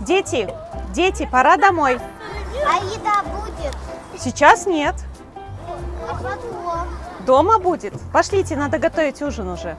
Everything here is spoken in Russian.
Дети, дети, пора домой. А еда будет? Сейчас нет. А потом? Дома будет. Пошлите, надо готовить ужин уже.